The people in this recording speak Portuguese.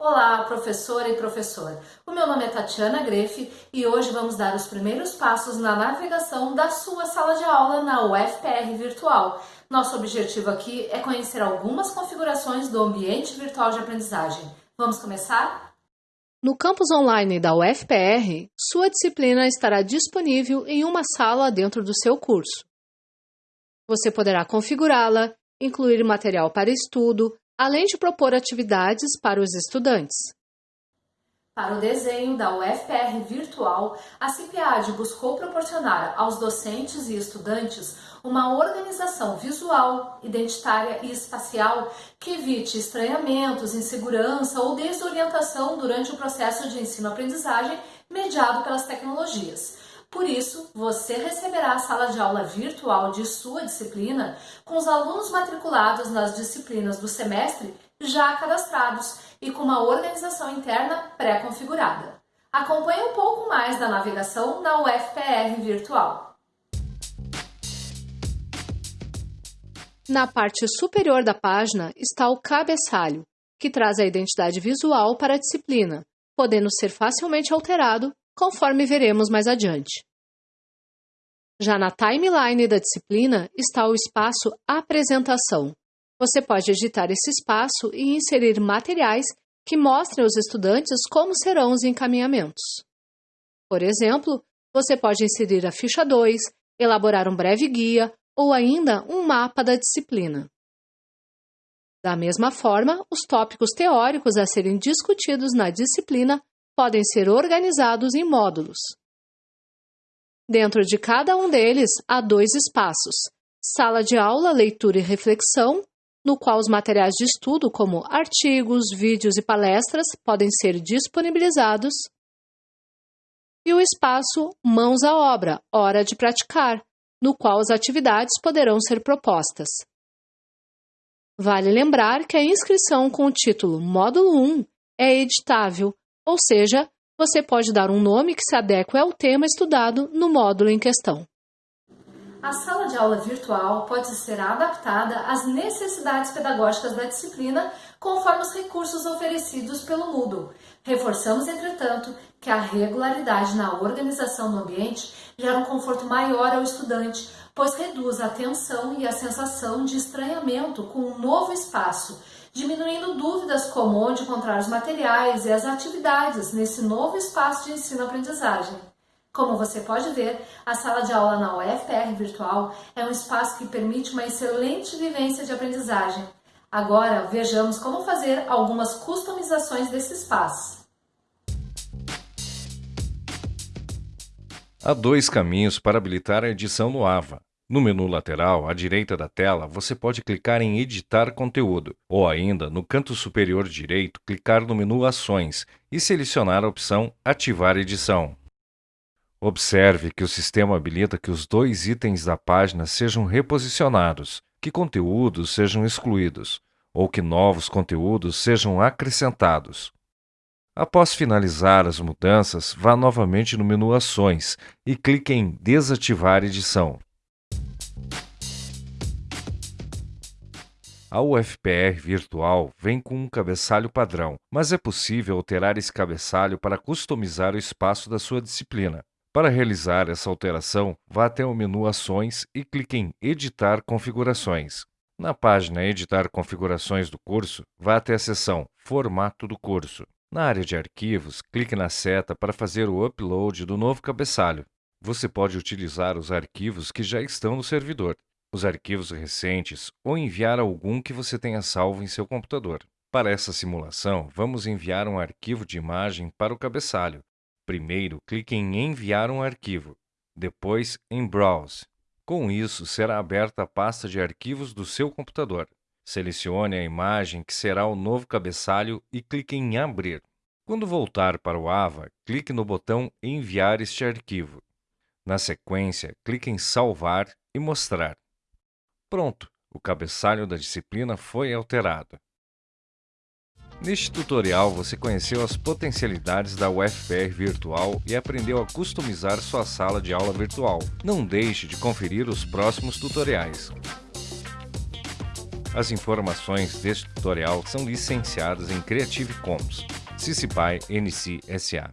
Olá, professora e professor. O meu nome é Tatiana Grefe e hoje vamos dar os primeiros passos na navegação da sua sala de aula na UFPR Virtual. Nosso objetivo aqui é conhecer algumas configurações do ambiente virtual de aprendizagem. Vamos começar? No campus online da UFPR, sua disciplina estará disponível em uma sala dentro do seu curso. Você poderá configurá-la, incluir material para estudo, além de propor atividades para os estudantes. Para o desenho da UFPR Virtual, a CIPIAD buscou proporcionar aos docentes e estudantes uma organização visual, identitária e espacial que evite estranhamentos, insegurança ou desorientação durante o processo de ensino-aprendizagem mediado pelas tecnologias. Por isso, você receberá a sala de aula virtual de sua disciplina com os alunos matriculados nas disciplinas do semestre já cadastrados e com uma organização interna pré-configurada. Acompanhe um pouco mais da navegação na UFPR Virtual. Na parte superior da página está o cabeçalho, que traz a identidade visual para a disciplina, podendo ser facilmente alterado conforme veremos mais adiante. Já na timeline da disciplina está o espaço Apresentação. Você pode editar esse espaço e inserir materiais que mostrem aos estudantes como serão os encaminhamentos. Por exemplo, você pode inserir a ficha 2, elaborar um breve guia ou ainda um mapa da disciplina. Da mesma forma, os tópicos teóricos a serem discutidos na disciplina podem ser organizados em módulos. Dentro de cada um deles há dois espaços: sala de aula, leitura e reflexão, no qual os materiais de estudo, como artigos, vídeos e palestras, podem ser disponibilizados, e o espaço Mãos à Obra, Hora de Praticar, no qual as atividades poderão ser propostas. Vale lembrar que a inscrição com o título Módulo 1 é editável ou seja, você pode dar um nome que se adeque ao tema estudado no módulo em questão. A sala de aula virtual pode ser adaptada às necessidades pedagógicas da disciplina conforme os recursos oferecidos pelo Moodle. Reforçamos, entretanto, que a regularidade na organização do ambiente gera um conforto maior ao estudante, pois reduz a tensão e a sensação de estranhamento com um novo espaço diminuindo dúvidas como onde encontrar os materiais e as atividades nesse novo espaço de ensino-aprendizagem. Como você pode ver, a sala de aula na UFPR Virtual é um espaço que permite uma excelente vivência de aprendizagem. Agora, vejamos como fazer algumas customizações desse espaço. Há dois caminhos para habilitar a edição no AVA. No menu lateral, à direita da tela, você pode clicar em Editar conteúdo, ou ainda, no canto superior direito, clicar no menu Ações e selecionar a opção Ativar edição. Observe que o sistema habilita que os dois itens da página sejam reposicionados, que conteúdos sejam excluídos, ou que novos conteúdos sejam acrescentados. Após finalizar as mudanças, vá novamente no menu Ações e clique em Desativar edição. A UFPR virtual vem com um cabeçalho padrão, mas é possível alterar esse cabeçalho para customizar o espaço da sua disciplina. Para realizar essa alteração, vá até o menu Ações e clique em Editar configurações. Na página Editar configurações do curso, vá até a seção Formato do curso. Na área de arquivos, clique na seta para fazer o upload do novo cabeçalho. Você pode utilizar os arquivos que já estão no servidor os arquivos recentes ou enviar algum que você tenha salvo em seu computador. Para essa simulação, vamos enviar um arquivo de imagem para o cabeçalho. Primeiro, clique em Enviar um arquivo, depois em Browse. Com isso, será aberta a pasta de arquivos do seu computador. Selecione a imagem que será o novo cabeçalho e clique em Abrir. Quando voltar para o AVA, clique no botão Enviar este arquivo. Na sequência, clique em Salvar e Mostrar. Pronto, o cabeçalho da disciplina foi alterado. Neste tutorial você conheceu as potencialidades da UFPR Virtual e aprendeu a customizar sua sala de aula virtual. Não deixe de conferir os próximos tutoriais. As informações deste tutorial são licenciadas em Creative Commons. CC BY NC SA.